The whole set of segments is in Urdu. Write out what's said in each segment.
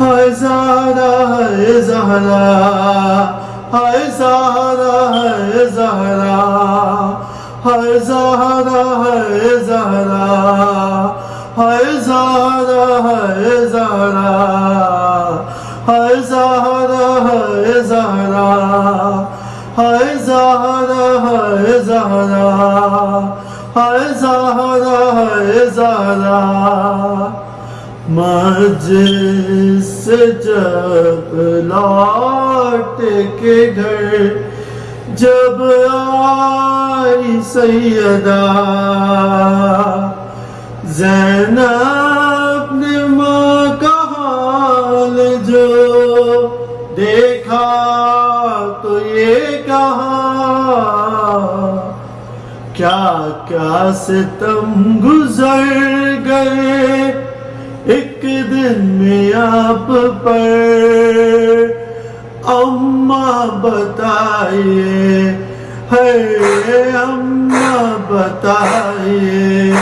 ہے زہرا ہے زہرا ہے زہرا ہے زہرا ہے زہرا ہے زہرا ہے زہرا ہے زہرا ہے زہرا ہے زہرا ہے زہرا ہے زہرا ہے زہرا ہے زہرا مجلس سے جب لوٹ کے گھر، جب آئی سیدہ زینب نے ماں کا حال جو دیکھا تو یہ کہا، کیا کیا ستم گزر گئے؟ ایک دن میں آپ پر اماں بتائیے ہے اماں بتائیے،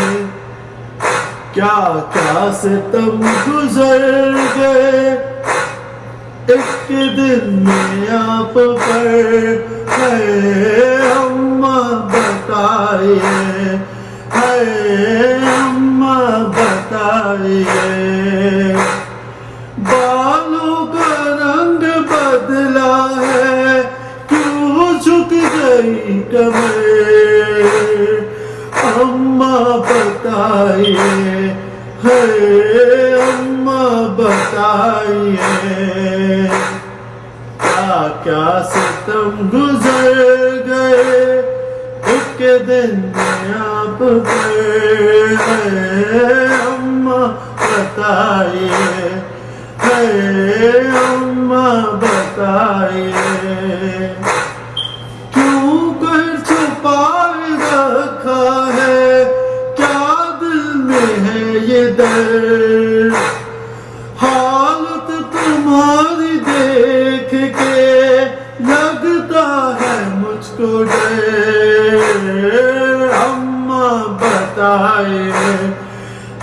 کیا کیا ستم گزر گئے؟ ایک دن میں آپ پر ہے اماں بتائیے ہے جھک گئی اماں بتائیے ہے اماں بتائیے، کیا کیا ستم گزر گئے، ایک دن میں آپ پر ہے اماں بتائیے ہے اماں بتائیے۔ ہے یہ درد حالت تمہاری دیکھ کے لگتا ہے مجھ کو ڈر۔ اماں بتائیے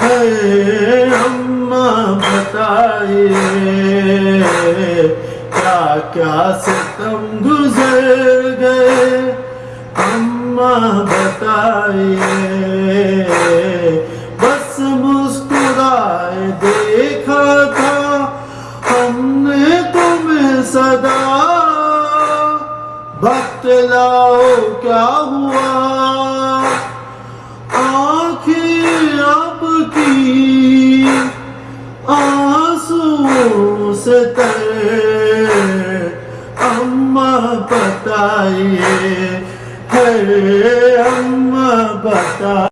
ہے اماں بتائیے کیا کیا ستم گزر گئے۔ اماں بتائیے صدا بتلاؤ کیا ہوا؟ آنکھیں آپ کی آنسو سے تر اماں بتائیے، ہے اماں بتا